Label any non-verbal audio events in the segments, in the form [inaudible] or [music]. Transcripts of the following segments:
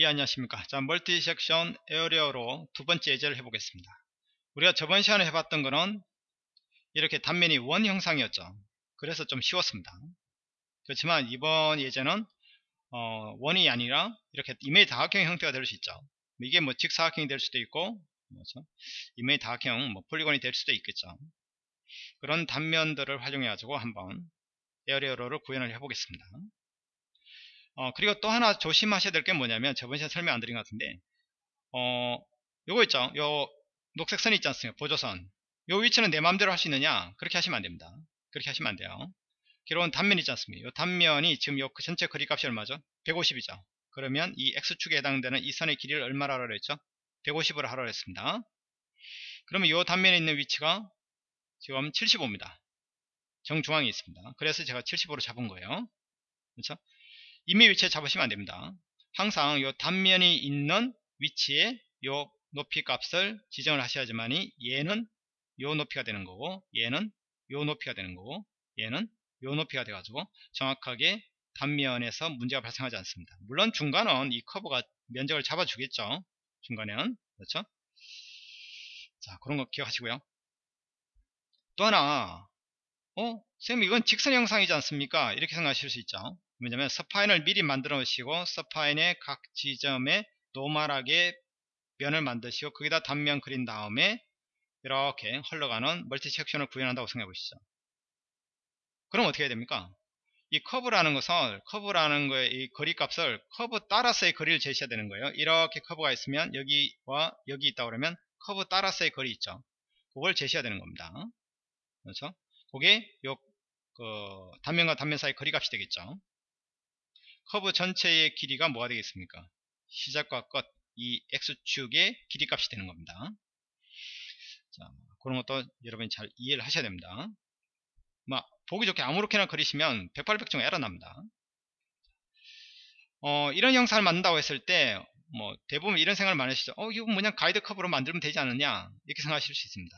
예 안녕하십니까. 자 multi section area law 두 번째 예제를 해보겠습니다. 우리가 저번 시간에 해봤던 거는 이렇게 단면이 원 형상이었죠. 그래서 좀 쉬웠습니다. 그렇지만 이번 예제는 어, 원이 아니라 이렇게 임의의 다각형 형태가 될 수 있죠. 이게 뭐 직사각형이 될 수도 있고 뭐죠? 임의의 다각형 뭐 polygon이 될 수도 있겠죠. 그런 단면들을 활용해 가지고 한번 area law를 구현을 해 보겠습니다 어, 그리고 또 하나 조심하셔야 될 게 뭐냐면 저번 시간에 설명 안 드린 것 같은데 어, 요거 있죠? 요 녹색 선이 있지 않습니까? 보조선. 요 위치는 내 마음대로 할 수 있느냐? 그렇게 하시면 안 됩니다. 그렇게 하시면 안 돼요. 기록은 단면 있지 않습니까? 요 단면이 지금 요그 전체 거리 값이 얼마죠? 150이죠. 그러면 이 x축에 해당되는 이 선의 길이를 얼마로 하라고 했죠? 150으로 하라고 했습니다. 그러면 요 단면에 있는 위치가 지금 75입니다. 정중앙에 있습니다. 그래서 제가 75로 잡은 거예요. 그렇죠 이미 위치에 잡으시면 안됩니다. 항상 요 단면이 있는 위치에 요 높이 값을 지정을 하셔야지만이 얘는 요 높이가 되는 거고 얘는 요 높이가 되는 거고 얘는 요 높이가 돼 가지고 정확하게 단면에서 문제가 발생하지 않습니다. 물론 중간은 이 커브가 면적을 잡아 주겠죠. 중간에는. 그렇죠? 자 그런 거 기억하시고요. 또 하나. 어? 선생님 이건 직선 형상이지 않습니까? 이렇게 생각하실 수 있죠 왜냐면 spine을 미리 만들어 놓으시고 spine의 각 지점에 normal하게 면을 만드시고 거기다 단면 그린 다음에 이렇게 흘러가는 multi section을 구현한다고 생각해 보시죠. 그럼 어떻게 해야 됩니까? 이 커브라는 것은 커브라는 거의 이 거리 값을 커브 따라서의 거리를 제시해야 되는 거예요. 이렇게 커브가 있으면 여기와 여기 있다 그러면 커브 따라서의 거리 있죠. 그걸 제시해야 되는 겁니다. 그렇죠? 그게 요 그 단면과 단면 사이 거리 값이 되겠죠 커브 전체의 길이가 뭐가 되겠습니까? 시작과 끝, 이 x축의 길이 값이 되는 겁니다. 자, 그런 것도 여러분이 잘 이해를 하셔야 됩니다. 막 보기 좋게 아무렇게나 그리시면 108백중 에러 납니다. 어, 이런 영상을 만든다고 했을 때, 뭐, 대부분 이런 생각을 많이 하시죠. 어, 이거 그냥 가이드 커브로 만들면 되지 않느냐? 이렇게 생각하실 수 있습니다.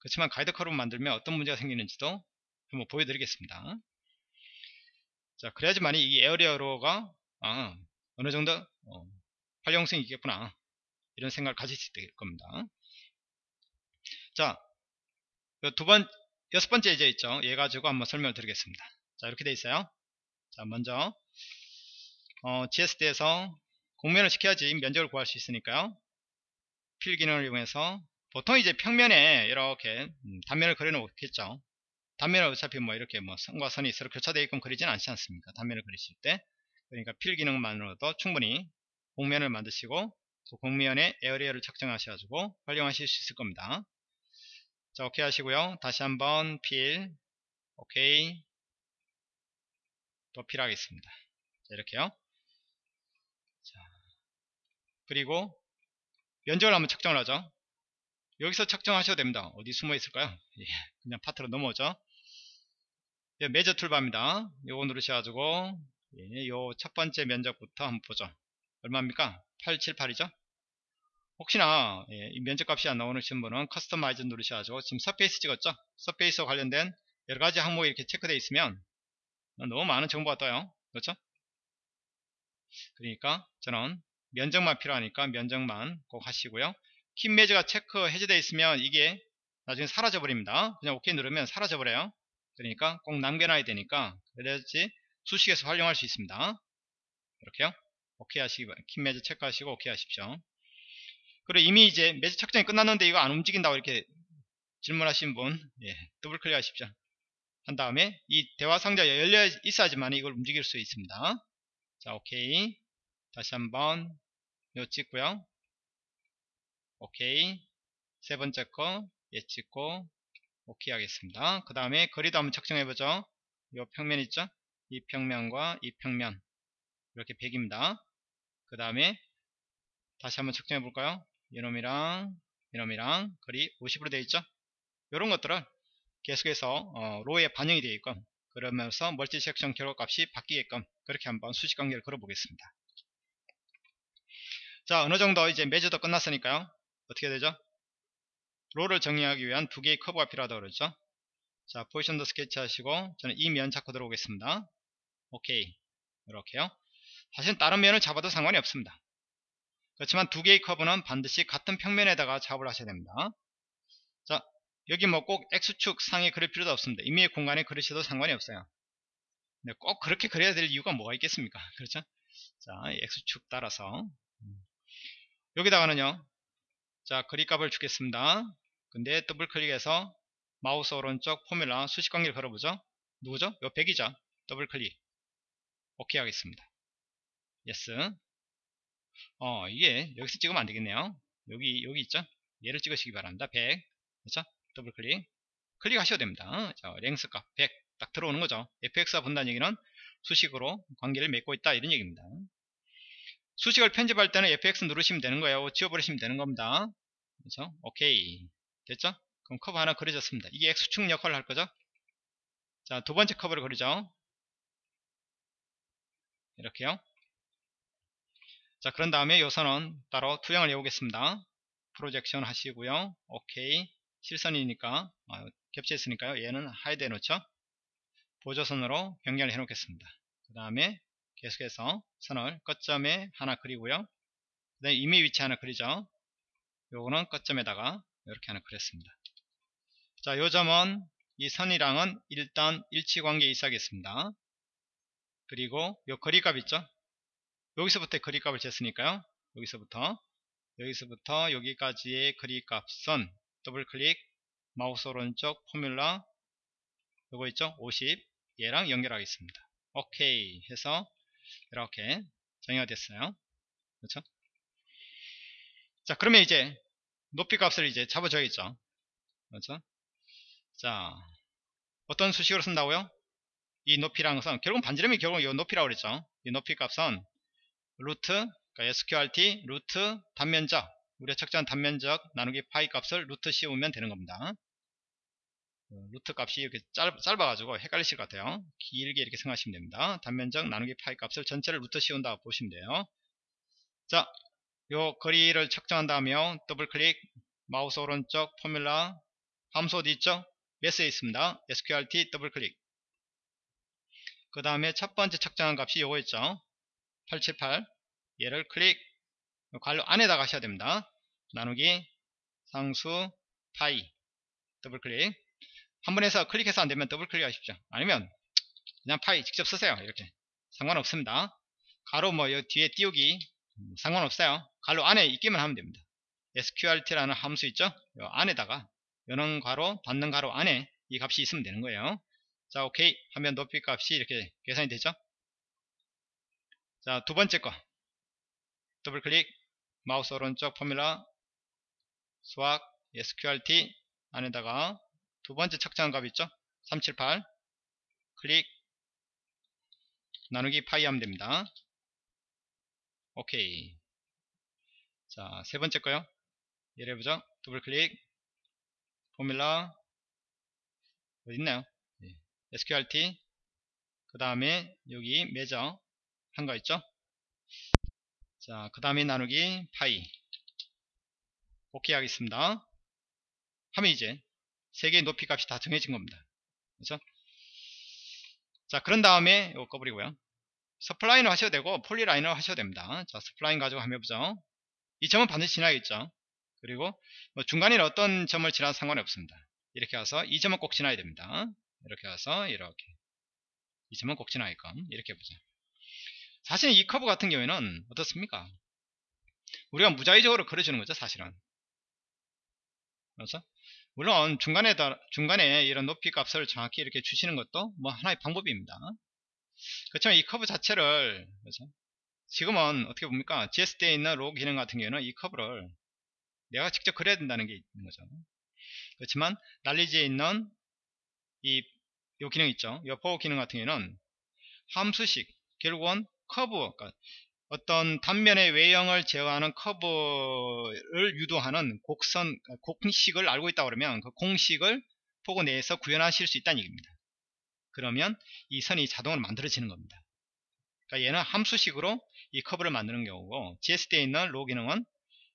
그렇지만 가이드 커브로 만들면 어떤 문제가 생기는지도 한번 보여드리겠습니다. 자 그래야지만이 이 에어리어로가 아, 어느 정도 어, 활용성이 있겠구나. 이런 생각을 가질 수 있을 겁니다. 자 두 번 여섯 번째 예제 있죠. 얘 가지고 한번 설명을 드리겠습니다. 자 이렇게 돼 있어요. 자 먼저 어, GSD에서 공면을 시켜야지 면적을 구할 수 있으니까요. 필 기능을 이용해서 보통 이제 평면에 이렇게 음, 단면을 그려놓겠죠 단면을 어차피 뭐 이렇게 뭐 선과 선이 서로 교차되어 있건 그리지는 않지 않습니까? 단면을 그리실 때. 그러니까 필 기능만으로도 충분히 공면을 만드시고 그 공면에 에어리어를 측정하셔가지고 활용하실 수 있을 겁니다. 자, 오케이 하시고요. 다시 한번 필, 오케이. 또 fill하겠습니다. 자, 이렇게요. 자, 그리고 면적을 한번 측정을 하죠. 여기서 측정하셔도 됩니다. 어디 숨어 있을까요? 예, 그냥 파트로 넘어오죠. 예, measure toolbar입니다. 요거 누르셔가지고 예, 요첫 번째 면적부터 한번 보죠. 얼마입니까? 878이죠? 혹시나 예, 이 면적값이 안 나오시는 분은 customize 누르셔가지고 지금 surface 찍었죠? 서페이스와 관련된 여러가지 항목이 이렇게 체크되어 있으면 너무 많은 정보가 떠요. 그렇죠? 그러니까 저는 면적만 필요하니까 면적만 꼭 하시고요. 킴 매저가 체크 해제되어 있으면 이게 나중에 사라져 버립니다. 그냥 OK 누르면 사라져 버려요. 그러니까 꼭 남겨놔야 되니까 그래야지 수식에서 활용할 수 있습니다. 이렇게요. 오케이 하시기. 킴 매즈 체크하시고 오케이 하십시오. 그리고 이미 이제 매즈 착정이 끝났는데 이거 안 움직인다고 이렇게 질문하신 분 예, 더블 클릭 하십시오. 한 다음에 이 대화 상자 열려 있어야지만 이걸 움직일 수 있습니다. 자 오케이 다시 한번 요 찍고요. 오케이 세 번째 거 예 찍고 오케이 하겠습니다. 그 다음에 거리도 한번 측정해보죠. 이 평면 있죠? 이 평면과 이 평면 이렇게 100입니다. 그 다음에 다시 한번 측정해 볼까요? 이놈이랑 이놈이랑 거리 50으로 되어 있죠? 이런 것들을 계속해서 어, law에 반영이 되어 있건 그러면서 multi section 결과값이 바뀌게끔 그렇게 한번 수식 관계를 걸어 보겠습니다. 자 어느 정도 이제 measure도 끝났으니까요. 어떻게 되죠? law를 정의하기 위한 두 개의 커브가 필요하다고 그러죠. 자, positioned sketch 하시고 저는 이면 찾고 들어오겠습니다. 오케이. 이렇게요. 사실 다른 면을 잡아도 상관이 없습니다. 그렇지만 두 개의 커브는 반드시 같은 평면에다가 작업을 하셔야 됩니다. 자, 여기 뭐 꼭 X축 상에 그릴 필요도 없습니다. 임의의 공간에 그리셔도 상관이 없어요. 근데 꼭 그렇게 그려야 될 이유가 뭐가 있겠습니까? [laughs] 그렇죠? 자, X축 따라서. 여기다가는요, 자, 그립값을 주겠습니다. 근데 더블 클릭해서 마우스 오른쪽 formula 수식 관계를 걸어보죠. 누구죠? 요 100이죠. 더블 클릭. 오케이 하겠습니다. yes. 어, 이게 여기서 찍으면 안 되겠네요. 여기, 여기 있죠? 얘를 찍으시기 바랍니다. 100. 그렇죠? 더블 클릭. 클릭하셔도 됩니다. 자, length 값 100. 딱 들어오는 거죠. fx가 붙는다는 얘기는 수식으로 관계를 맺고 있다. 이런 얘기입니다. 수식을 편집할 때는 fx 누르시면 되는 거예요. 지워버리시면 되는 겁니다. 그렇죠? 오케이. 됐죠? 그럼 커브 하나 그려졌습니다. 이게 x축 역할을 할 거죠? 자, 두 번째 커브를 그리죠. 이렇게요. 자, 그런 다음에 요 선은 따로 투영을 해보겠습니다. projection 하시고요. 오케이. 실선이니까 어, 겹쳐있으니까요. 얘는 hide해 놓죠. 보조선으로 변경을 해 놓겠습니다. 그 다음에 계속해서 선을 끝점에 하나 그리고요. 그 다음에 임의 위치 하나 그리죠. 요거는 끝점에다가 이렇게 하나 그렸습니다. 자, 요 점은 이 선이랑은 일단 일치관계 있어야겠습니다. 그리고 요 거리값 있죠? 여기서부터 거리값을 쟀으니까요. 여기서부터 여기서부터 여기까지의 거리값은 더블 클릭 마우스 오른쪽 formula 요거 있죠? 50 얘랑 연결하겠습니다. 오케이 해서 이렇게 정의가 됐어요. 그렇죠? 자 그러면 이제 높이 값을 이제 잡아줘야겠죠. 그렇죠? 자 어떤 수식으로 쓴다고요? 이 높이라는 것은 결국 반지름이 결국 이 높이라고 그랬죠. 이 높이 값은 루트 그러니까 sqrt 루트 단면적 우리가 측정한 단면적 나누기 파이 값을 루트 씌우면 되는 겁니다. 어, 루트 값이 이렇게 짧, 짧아가지고 헷갈리실 것 같아요. 길게 이렇게 생각하시면 됩니다. 단면적 나누기 파이 값을 전체를 루트 씌운다 보시면 돼요. 자, 요 거리를 측정한 다음에 더블 클릭 마우스 오른쪽 formula 함수 어디 있죠? 메스에 있습니다. sqrt 더블 클릭 그 다음에 첫 번째 측정한 값이 요거 있죠? 878 얘를 클릭 괄호 안에다 가셔야 됩니다. 나누기 상수 파이 더블 클릭 한 번 해서 클릭해서 안되면 더블 클릭 하십시오. 아니면 그냥 파이 직접 쓰세요. 이렇게. 상관없습니다. 괄호 뭐 뒤에 띄우기 상관없어요. 괄호 안에 있기만 하면 됩니다. sqrt라는 함수 있죠? 요 안에다가 여는 괄호 닫는 괄호 안에 이 값이 있으면 되는 거예요. 자 오케이. 하면 높이 값이 이렇게 계산이 되죠? 자 두번째 거. 더블 클릭. 마우스 오른쪽 formula. 수학. sqrt 안에다가 두 번째 측정한 값 있죠? 378 클릭. 나누기 파이 하면 됩니다. 오케이. 자 세 번째 거요. 예를 해보죠. 더블 클릭. formula. 어디 있나요? 네. sqrt 그 다음에 여기 measure 한 거 있죠? 자 그 다음에 나누기 파이. 오케이 하겠습니다. 하면 이제 세 개의 높이 값이 다 정해진 겁니다. 그렇죠? 자, 그런 다음에 이거 꺼버리고요. spline을 하셔도 되고 polyline을 하셔도 됩니다. 자, spline 가지고 한번 해보죠. 이 점은 반드시 지나야겠죠. 그리고 뭐 중간에 어떤 점을 지나도 상관이 없습니다. 이렇게 와서 이 점은 꼭 지나야 됩니다. 이렇게 와서 이렇게 이 점은 꼭 지나게끔 이렇게 해보죠. 사실 이 커브 같은 경우에는 어떻습니까? 우리가 무작위적으로 그려주는 거죠, 사실은. 그렇죠? 물론 중간에 중간에 이런 높이 값을 정확히 이렇게 주시는 것도 뭐 하나의 방법입니다. 그렇지만 이 커브 자체를 그렇죠? 지금은 어떻게 봅니까? GSD에 있는 law 기능 같은 경우는 이 커브를 내가 직접 그려야 된다는 게 있는 거죠. 그렇지만 날리지에 있는 이, 요 기능 있죠. 요 fog 기능 같은 경우는 함수식 결국은 커브 그러니까 어떤 단면의 외형을 제어하는 커브를 유도하는 곡선, 공식을 알고 있다 그러면 그 공식을 fog 내에서 구현하실 수 있다는 얘기입니다. 그러면 이 선이 자동으로 만들어지는 겁니다. 그러니까 얘는 함수식으로 이 커브를 만드는 경우고 GSD에 있는 law 기능은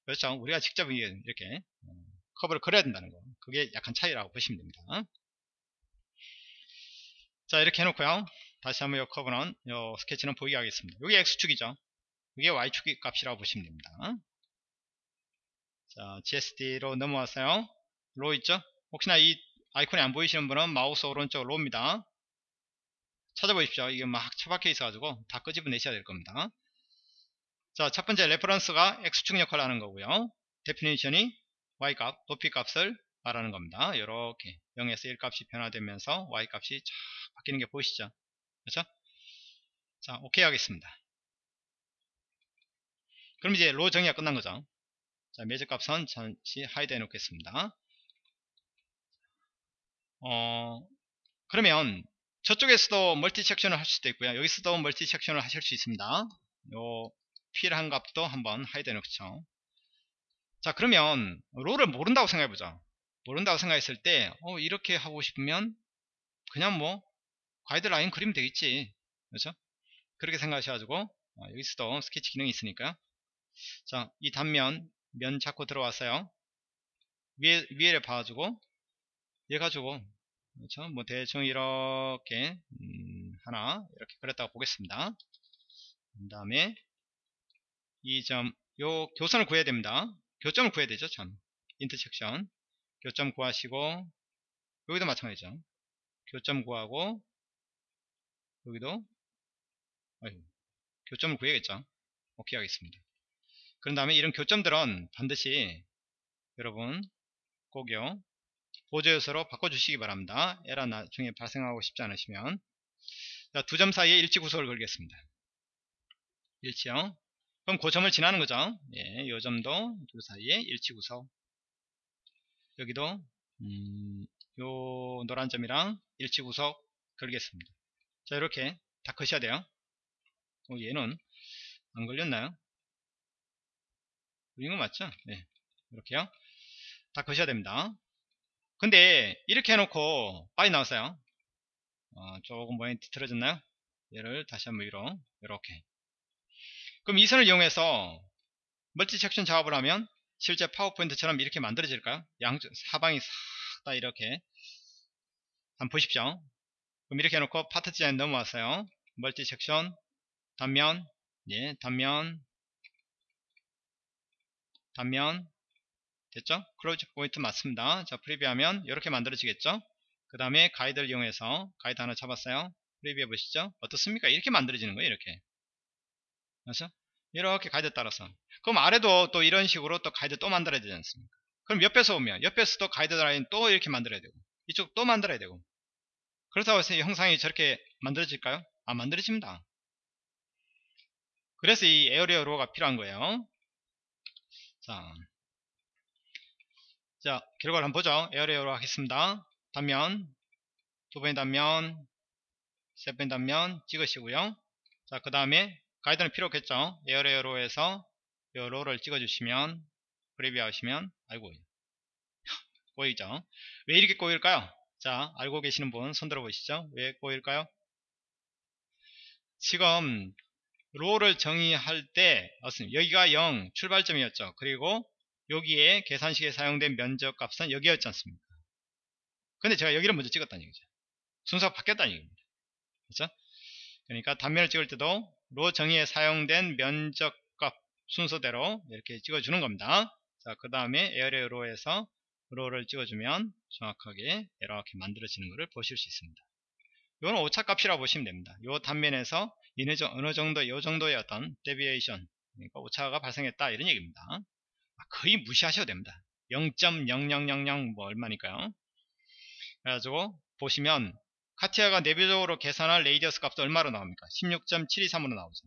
그렇죠. 우리가 직접 이렇게 어, 커브를 그려야 된다는 거. 그게 약간 차이라고 보시면 됩니다. 자 이렇게 해놓고요. 다시 한번 이 커브는 이 스케치는 보이게 하겠습니다. 여기 X축이죠. 이게 Y축 값이라고 보시면 됩니다. 자, GSD로 넘어왔어요. law 있죠? 혹시나 이 아이콘이 안 보이시는 분은 마우스 오른쪽 law입니다. 찾아보십시오. 이게 막 처박혀 있어 가지고 다 끄집어내셔야 될 겁니다. 자, 첫 번째 reference가 X축 역할을 하는 거고요. definition이 Y값, 높이값을 말하는 겁니다. 이렇게 0에서 1 값이 변화되면서 Y 값이 쫙 바뀌는 게 보이시죠? 그렇죠? 자, 오케이 하겠습니다. 그럼 이제 law 정의가 끝난 거죠. 자, measure 값은 잠시 hide 해놓겠습니다. 어, 그러면 저쪽에서도 multi section을 할 수도 있고요. 여기서도 multi section을 하실 수 있습니다. 요 필요한 값도 한번 hide 해놓죠. 자 그러면 롤을 모른다고 생각해보자. 모른다고 생각했을 때 어, 이렇게 하고 싶으면 그냥 뭐 가이드라인 그리면 되겠지. 그렇죠? 그렇게 생각하셔가지고 어, 여기서도 스케치 기능이 있으니까 자 이 단면 면 잡고 들어왔어요. 위에 위에를 봐가지고 얘 가지고 그렇죠? 뭐 대충 이렇게 음, 하나 이렇게 그렸다고 보겠습니다. 그 다음에 이 점 요 교선을 구해야 됩니다. 교점을 구해야 되죠 참 인터섹션 교점 구하시고 여기도 마찬가지죠 교점 구하고 여기도 어휴, 교점을 구해야겠죠 오케이 하겠습니다 그런 다음에 이런 교점들은 반드시 여러분 꼭요 보조 요소로 바꿔주시기 바랍니다. 에러 나중에 발생하고 싶지 않으시면. 두 점 사이에 일치 구속을 걸겠습니다. 일치요 그럼 그 점을 지나는 거죠. 예, 요 점도 두 사이에 일치 구속 여기도 음, 요 노란 점이랑 일치 구속 걸겠습니다. 자 이렇게 다 커셔야 돼요. 어, 얘는 안 걸렸나요 이거 맞죠? 네, 이렇게요. 다 거셔야 됩니다. 근데 이렇게 해놓고 빨리 나왔어요. 어, 조금 모양이 뒤틀어졌나요? 얘를 다시 한번 위로. 이렇게. 그럼 이 선을 이용해서 multi section 작업을 하면 실제 파워포인트처럼 이렇게 만들어질까요? 양쪽 사방이 싹 다 이렇게. 한번 보십시오. 그럼 이렇게 해놓고 Part Design 넘어왔어요. multi section 단면. 예 단면 단면 됐죠? close point 맞습니다. 자, preview하면 이렇게 만들어지겠죠? 그 다음에 가이드를 이용해서 가이드 하나 잡았어요. preview해 보시죠. 어떻습니까? 이렇게 만들어지는 거예요. 이렇게. 그렇죠? 이렇게 가이드 따라서. 그럼 아래도 또 이런 식으로 또 가이드 또 만들어야 되지 않습니까? 그럼 옆에서 오면 옆에서도 가이드 라인 또 이렇게 만들어야 되고 이쪽 또 만들어야 되고 그렇다고 해서 이 형상이 저렇게 만들어질까요? 안 만들어집니다. 그래서 이 area law가 필요한 거예요. 자, 자, 결과를 한번 보죠. area law 하겠습니다. 단면, 두 번의 단면, 세 번의 단면 찍으시고요. 자, 그 다음에 가이드는 필요 없겠죠. area law에서 이 law를 찍어주시면, preview 하시면, 아이고, 꼬이죠. [laughs] 왜 이렇게 꼬일까요? 자, 알고 계시는 분 손들어 보시죠. 왜 꼬일까요? 지금 로를 정의할 때 여기가 0 출발점이었죠. 그리고 여기에 계산식에 사용된 면적 값은 여기였지 않습니까? 근데 제가 여기를 먼저 찍었다는 얘기죠. 순서가 바뀌었다는 얘기입니다. 그렇죠? 그러니까 단면을 찍을 때도 로 정의에 사용된 면적 값 순서대로 이렇게 찍어주는 겁니다. 자, 그 다음에 에어레 로에서 로를 찍어주면 정확하게 이렇게 만들어지는 것을 보실 수 있습니다. 이건 오차값이라고 보시면 됩니다. 이 단면에서 어느 정도, 이 정도의 어떤 deviation, 그러니까 오차가 발생했다 이런 얘기입니다. 거의 무시하셔도 됩니다. 0.0000 뭐 얼마니까요. 그래가지고 보시면 카티아가 내부적으로 계산할 radius 값도 얼마로 나옵니까? 16.723으로 나오죠.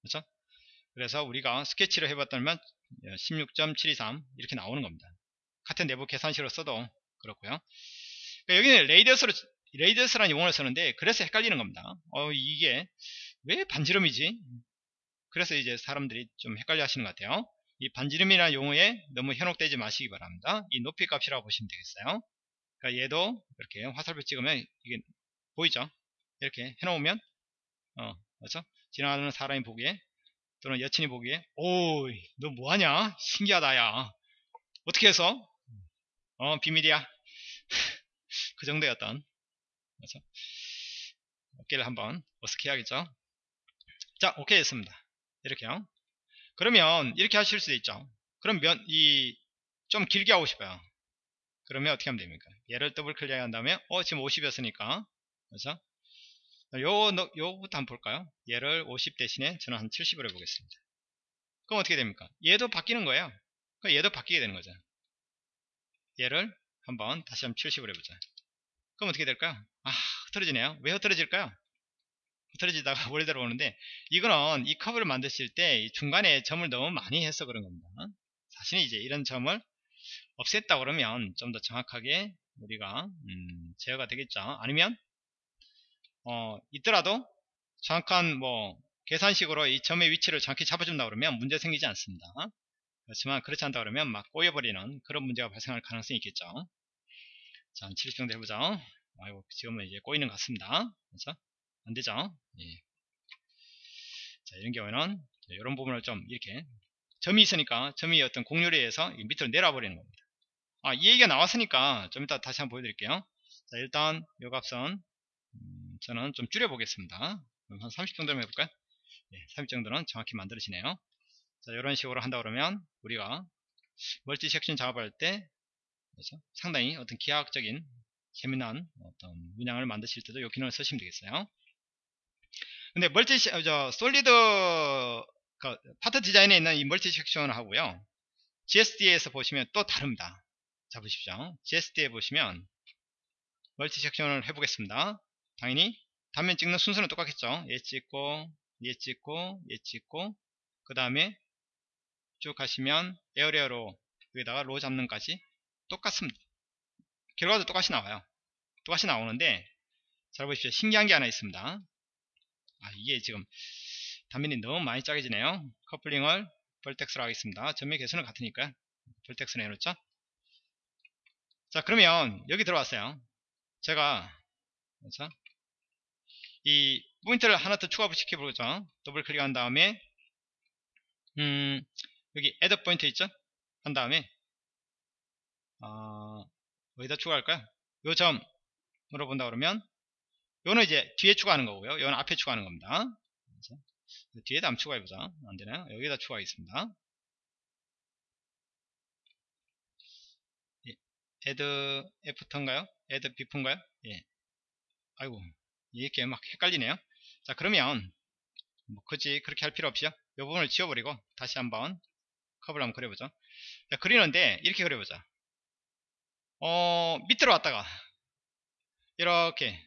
그렇죠? 그래서 우리가 스케치를 해봤다면 16.723 이렇게 나오는 겁니다. 같은 내부 계산식으로 써도 그렇고요. 그러니까 여기는 radius로 radius라는 용어를 쓰는데 그래서 헷갈리는 겁니다. 어 이게 왜 반지름이지? 그래서 이제 사람들이 좀 헷갈려 하시는 것 같아요. 이 반지름이라는 용어에 너무 현혹되지 마시기 바랍니다. 이 높이 값이라고 보시면 되겠어요. 그러니까 얘도 이렇게 화살표 찍으면 이게 보이죠? 이렇게 해놓으면 어 그렇죠? 지나가는 사람이 보기에 또는 여친이 보기에 오이 너 뭐하냐? 신기하다 야 어떻게 해서? 어 비밀이야 [laughs] 그 정도였던 그렇죠? 어깨를 한번 어떻게 해야겠죠? 자 오케이 했습니다. 이렇게요. 그러면 이렇게 하실 수도 있죠. 그럼 면, 이, 좀 길게 하고 싶어요. 그러면 어떻게 하면 됩니까? 얘를 더블 클릭한 다음에 어 지금 50이었으니까. 그래서 요, 요부터 한번 볼까요? 얘를 50 대신에 저는 한 70으로 해보겠습니다. 그럼 어떻게 됩니까? 얘도 바뀌는 거예요. 얘도 바뀌게 되는 거죠. 얘를 한번 다시 한번 70으로 해보자 그럼 어떻게 될까요? 아 흐트러지네요. 왜 흐트러질까요? 흐트러지다가 [laughs] 원래대로 오는데 이거는 이 커브를 만드실 때 중간에 점을 너무 많이 해서 그런 겁니다. 사실은 이제 이런 점을 없앴다 그러면 좀 더 정확하게 우리가 음, 제어가 되겠죠. 아니면 어, 있더라도 정확한 뭐 계산식으로 이 점의 위치를 정확히 잡아준다 그러면 문제 생기지 않습니다. 그렇지만 그렇지 않다 그러면 막 꼬여버리는 그런 문제가 발생할 가능성이 있겠죠 자70 정도 해보자. 아이고 지금은 이제 꼬이는 것 같습니다. 그렇죠 안 되죠? 예. 자 이런 경우에는 이런 부분을 좀 이렇게 점이 있으니까 점이 어떤 공률에 의해서 밑으로 내려버리는 겁니다. 아, 이 얘기가 나왔으니까 좀 이따 다시 한번 보여드릴게요. 자 일단 요 값은 음, 저는 좀 줄여 보겠습니다. 한30 정도면 해볼까요? 예, 30 정도는 정확히 만들어지네요. 자 이런 식으로 한다 그러면 우리가 multi section 작업할 때 그렇죠? 상당히 어떤 기하학적인 재미난 어떤 문양을 만드실 때도 이 기능을 쓰시면 되겠어요. 근데 multi 저 solid 그 Part Design에 있는 이 multi section을 하고요. GSD에서 보시면 또 다릅니다. 자 보십시오. GSD에 보시면 멀티 섹션을 해보겠습니다. 당연히 단면 찍는 순서는 똑같겠죠. 얘 찍고 얘 찍고 얘 찍고 그 다음에 쭉 가시면 에어리어로 여기다가 로 잡는까지 똑같습니다. 결과도 똑같이 나와요. 똑같이 나오는데 잘 보십시오. 신기한 게 하나 있습니다. 아 이게 지금 단면이 너무 많이 작아지네요. 커플링을 vertex로 하겠습니다. 점의 개수는 같으니까 vertex로 해놓죠? 자 그러면 여기 들어왔어요. 제가 그렇죠? 이 포인트를 하나 더 추가 시켜보죠. 더블 클릭한 다음에 음, 여기 add 포인트 있죠? 한 다음에 어, 어디다 추가할까요 요 점으로 본다 그러면 요는 이제 뒤에 추가하는 거고요 요는 앞에 추가하는 겁니다? 뒤에다 한번 추가해보자 안 되나요 여기다 추가하겠습니다 add f터인가요? add bf인가요? 예. 아이고 이렇게 막 헷갈리네요. 자 그러면 뭐 굳이 그렇게 할 필요 없이요. 이 부분을 지워버리고 다시 한번 커브를 한번 그려보죠. 자, 그리는데 이렇게 그려보자. 어 밑으로 왔다가 이렇게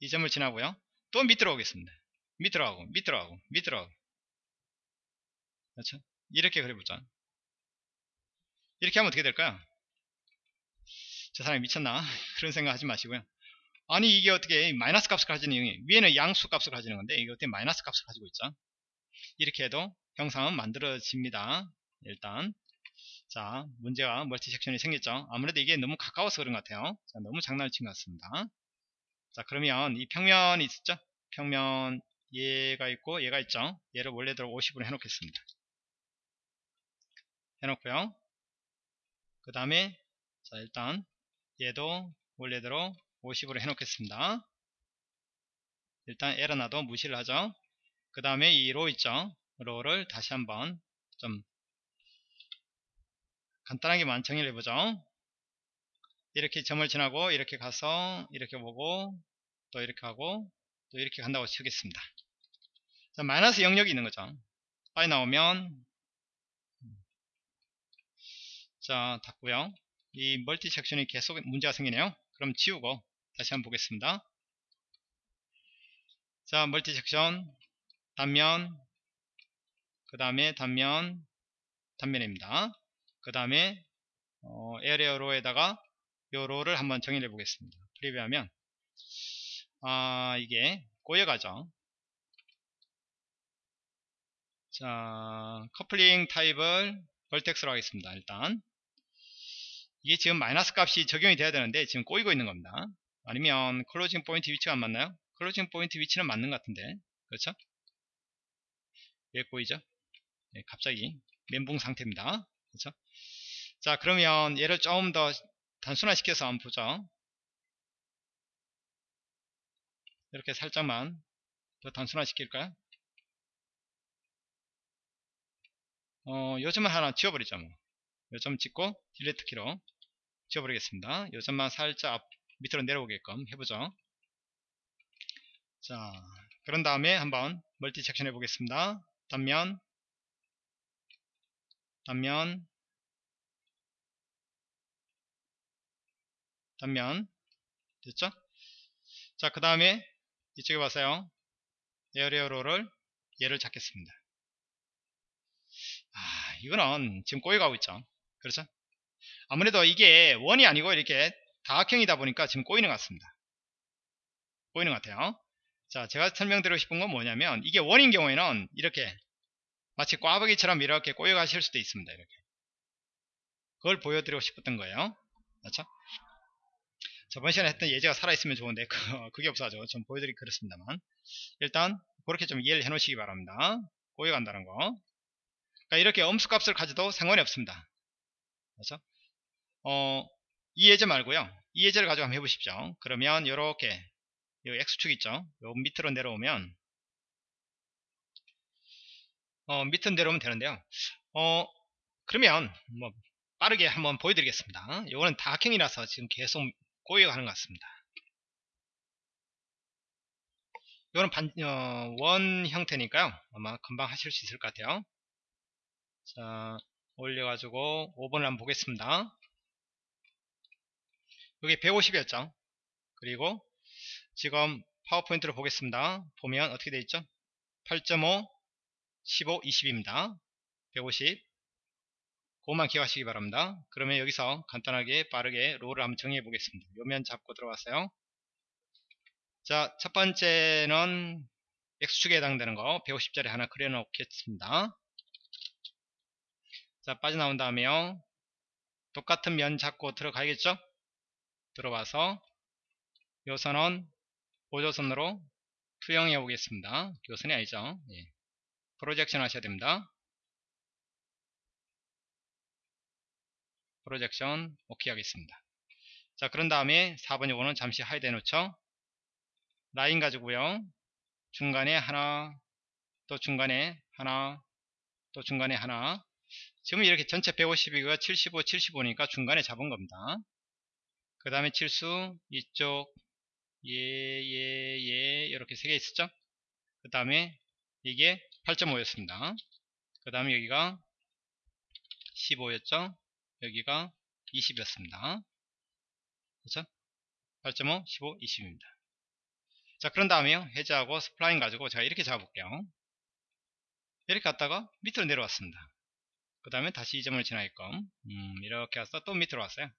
이 점을 지나고요. 또 밑으로 오겠습니다. 밑으로 가고 밑으로 가고 밑으로 가고 그렇죠? 이렇게 그려보자. 이렇게 하면 어떻게 될까요? 저 사람이 미쳤나 [laughs] 그런 생각 하지 마시고요 아니 이게 어떻게 마이너스 값을 가지는 위에는 양수 값을 가지는 건데 이게 어떻게 마이너스 값을 가지고 있죠 이렇게 해도 형상은 만들어집니다 일단 자 문제가 멀티 섹션이 생겼죠. 아무래도 이게 너무 가까워서 그런 것 같아요. 자, 너무 장난을 친 것 같습니다. 자 그러면 이 평면이 있었죠? 평면 얘가 있고 얘가 있죠? 얘를 원래대로 50으로 해놓겠습니다. 해놓고요. 그 다음에 자 일단 얘도 원래대로 50으로 해놓겠습니다. 일단 에러 나도 무시를 하죠. 그 다음에 이 로 있죠. 로를 다시 한번 좀 간단하게만 정의를 해보죠. 이렇게 점을 지나고 이렇게 가서 이렇게 보고 또 이렇게 하고 또 이렇게 간다고 치겠습니다. 자, 마이너스 영역이 있는 거죠. 빨리 나오면 자 닫고요. 이 멀티 섹션이 계속 문제가 생기네요 그럼 지우고 다시 한번 보겠습니다 자 멀티 섹션 단면 그 다음에 단면 단면입니다 그 다음에 어, area law에다가 요 law를 한번 정의해 보겠습니다 preview하면 아 이게 꼬여가죠 자 커플링 타입을 vertex로 하겠습니다 일단 이게 지금 마이너스 값이 적용이 돼야 되는데 지금 꼬이고 있는 겁니다 아니면 closing point 위치가 안 맞나요? closing point 위치는 맞는 것 같은데 그렇죠? 왜 꼬이죠? 네, 갑자기 멘붕 상태입니다 그렇죠? 자 그러면 얘를 조금 더 단순화 시켜서 한번 보죠 이렇게 살짝만 더 단순화 시킬까요? 어, 요점을 하나 지워버리죠. 뭐. 요점 찍고 딜리트 키로 지워버리겠습니다. 요점만 살짝 밑으로 내려오게끔 해보죠. 자, 그런 다음에 한번 멀티 섹션 해보겠습니다. 단면, 단면, 단면, 됐죠? 자, 그 다음에 이쪽에 봐서요. 에어리어로를 얘를 잡겠습니다. 아, 이거는 지금 꼬여가고 있죠. 그렇죠? 아무래도 이게 원이 아니고 이렇게 다각형이다 보니까 지금 꼬이는 것 같습니다. 꼬이는 것 같아요. 자, 제가 설명드리고 싶은 건 뭐냐면 이게 원인 경우에는 이렇게 마치 꽈배기처럼 이렇게 꼬여 가실 수도 있습니다. 이렇게. 그걸 보여드리고 싶었던 거예요. 그렇죠? 저번 시간에 했던 예제가 살아있으면 좋은데 [laughs] 그게 없어가지고 좀 보여드리기 그렇습니다만 일단 그렇게 좀 이해를 해 놓으시기 바랍니다. 꼬여간다는 거. 그러니까 이렇게 엄수값을 가져도 상관이 없습니다. 그렇죠? 어, 이 예제 말고요. 이 예제를 가지고 한번 해보십시오. 그러면 이렇게 이 X축 있죠? 요 밑으로 내려오면 어, 밑으로 내려오면 되는데요. 어, 그러면 뭐 빠르게 한번 보여드리겠습니다. 이거는 다각형이라서 지금 계속 고여가는 것 같습니다. 이거는 반, 어, 원 형태니까요. 아마 금방 하실 수 있을 것 같아요. 자, 올려가지고 5번을 한번 보겠습니다. 여기 150이었죠. 그리고 지금 파워포인트를 보겠습니다. 보면 어떻게 되어 있죠? 8.5, 15, 20입니다. 150. 그것만 기억하시기 바랍니다. 그러면 여기서 간단하게 빠르게 롤을 한번 정리해 보겠습니다. 요면 잡고 들어가세요. 자, 첫 번째는 X축에 해당되는 거 150짜리 하나 그려 놓겠습니다. 자, 빠져나온 다음에요. 똑같은 면 잡고 들어가야겠죠? 들어와서 요 선은 보조선으로 투영해 보겠습니다. 교선이 아니죠. 예. 프로젝션 하셔야 됩니다. 프로젝션 오케이 하겠습니다. 자 그런 다음에 4번 요거는 잠시 하이드 해놓죠. 라인 가지고요. 중간에 하나 또 중간에 하나 또 중간에 하나 지금 이렇게 전체 150이가 75, 75니까 중간에 잡은 겁니다. 그 다음에 칠수 이쪽 예, 예, 예 이렇게 세 개 있었죠? 그 다음에 이게 8.5였습니다. 그 다음에 여기가 15였죠? 여기가 20이었습니다. 그렇죠? 8.5, 15, 20입니다. 자, 그런 다음에요. 해제하고 스플라인 가지고 제가 이렇게 잡아볼게요. 이렇게 갔다가 밑으로 내려왔습니다. 그 다음에 다시 이 점을 지나게끔 음, 이렇게 와서 또 밑으로 왔어요.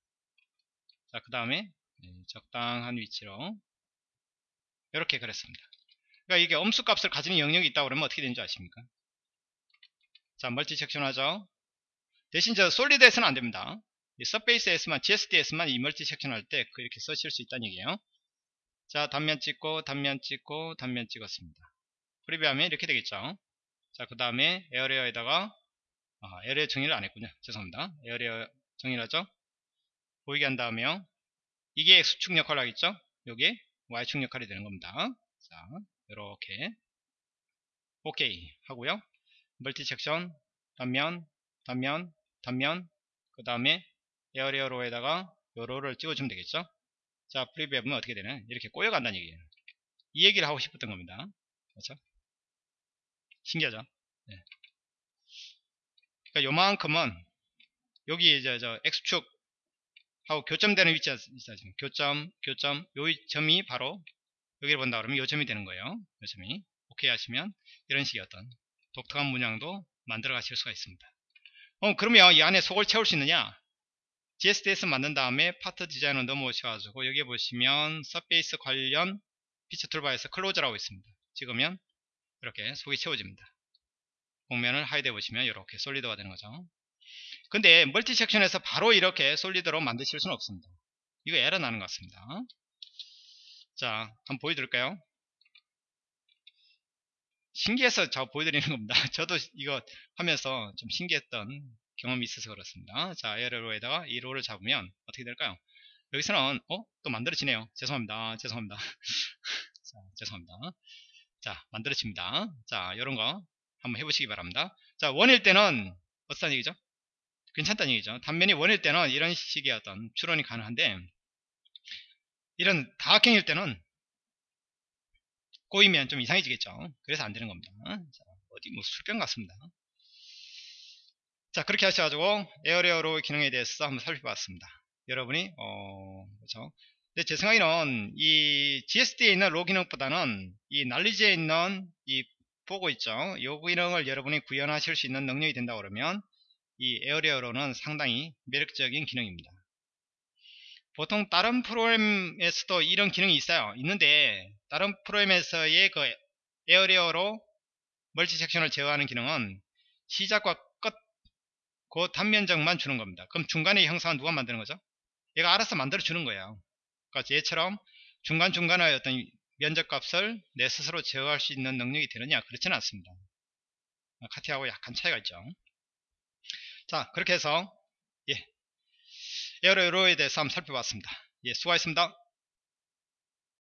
자, 그 다음에 네, 적당한 위치로 이렇게 그렸습니다. 그러니까 이게 음수값을 가지는 영역이 있다고 그러면 어떻게 되는지 아십니까? 자, multi section 하죠. 대신 저 solid에서는 안 됩니다. surface에서만 GSD에서만 이 multi section 할때 그렇게 쓰실 수 있다는 얘기예요. 자 단면 찍고 단면 찍고 단면 찍었습니다. preview 하면 이렇게 되겠죠. 자 그 다음에 area law에다가 아, area law 정의를 안 했군요. 죄송합니다. area law 정의를 하죠. 보이게 한 다음에요. 이게 X축 역할을 하겠죠. 여기 Y축 역할이 되는 겁니다. 자 이렇게 오케이 하고요. multi section 단면 단면 단면 그 다음에 area law에다가 요 law를 찍어주면 되겠죠? 자 preview 해보면 어떻게 되나? 이렇게 꼬여간다는 얘기예요. 이 얘기를 하고 싶었던 겁니다. 그렇죠? 신기하죠? 네. 그러니까 요만큼은 여기 이제 저 X축 하고 교점되는 위치가 있어요 교점 교점 요 점이 바로 여기를 본다 그러면 요 점이 되는 거예요 요 점이 오케이 하시면 이런 식의 어떤 독특한 문양도 만들어 가실 수가 있습니다 어, 그러면 이 안에 속을 채울 수 있느냐? GSD에서 만든 다음에 Part Design을 넘어오셔가지고 여기 보시면 surface 관련 feature toolbar에서 close라고 있습니다. 찍으면 이렇게 속이 채워집니다. 곡면을 hide 해보시면 이렇게 solid가 되는 거죠. 근데 multi section에서 바로 이렇게 solid로 만드실 수는 없습니다. 이거 에러 나는 것 같습니다. 자, 한번 보여드릴까요? 신기해서 저 보여드리는 겁니다. [laughs] 저도 이거 하면서 좀 신기했던 경험이 있어서 그렇습니다. 자, 에러로에다가 이 롤을 잡으면 어떻게 될까요? 여기서는 어? 또 만들어지네요. 죄송합니다. 죄송합니다. [laughs] 자, 죄송합니다. 자, 만들어집니다. 자, 이런 거 한번 해보시기 바랍니다. 자, 원일 때는 어떤 얘기죠? 괜찮다는 얘기죠. 단면이 원일 때는 이런 식의 어떤 추론이 가능한데 이런 다각형일 때는 꼬이면 좀 이상해지겠죠. 그래서 안 되는 겁니다. 자, 어디 뭐 술병 같습니다. 자 그렇게 하셔가지고 에어레어로 기능에 대해서 한번 살펴봤습니다. 여러분이 어 그렇죠. 근데 제 생각에는 이 GSD에 있는 로 기능보다는 이 난리지에 있는 이 보고 있죠. 이 기능을 여러분이 구현하실 수 있는 능력이 된다 그러면 이 area law는 상당히 매력적인 기능입니다. 보통 다른 프로그램에서도 이런 기능이 있어요. 있는데 다른 프로그램에서의 그 area law multi section을 제어하는 기능은 시작과 끝 그 단면적만 주는 겁니다. 그럼 중간에 형상은 누가 만드는 거죠? 얘가 알아서 만들어 주는 거예요. 그러니까 얘처럼 중간중간의 어떤 면적값을 내 스스로 제어할 수 있는 능력이 되느냐? 그렇지는 않습니다. 카티하고 약간 차이가 있죠. 자, 그렇게 해서 예, 에어로에 대해서 한번 살펴봤습니다. 예, 수고하셨습니다.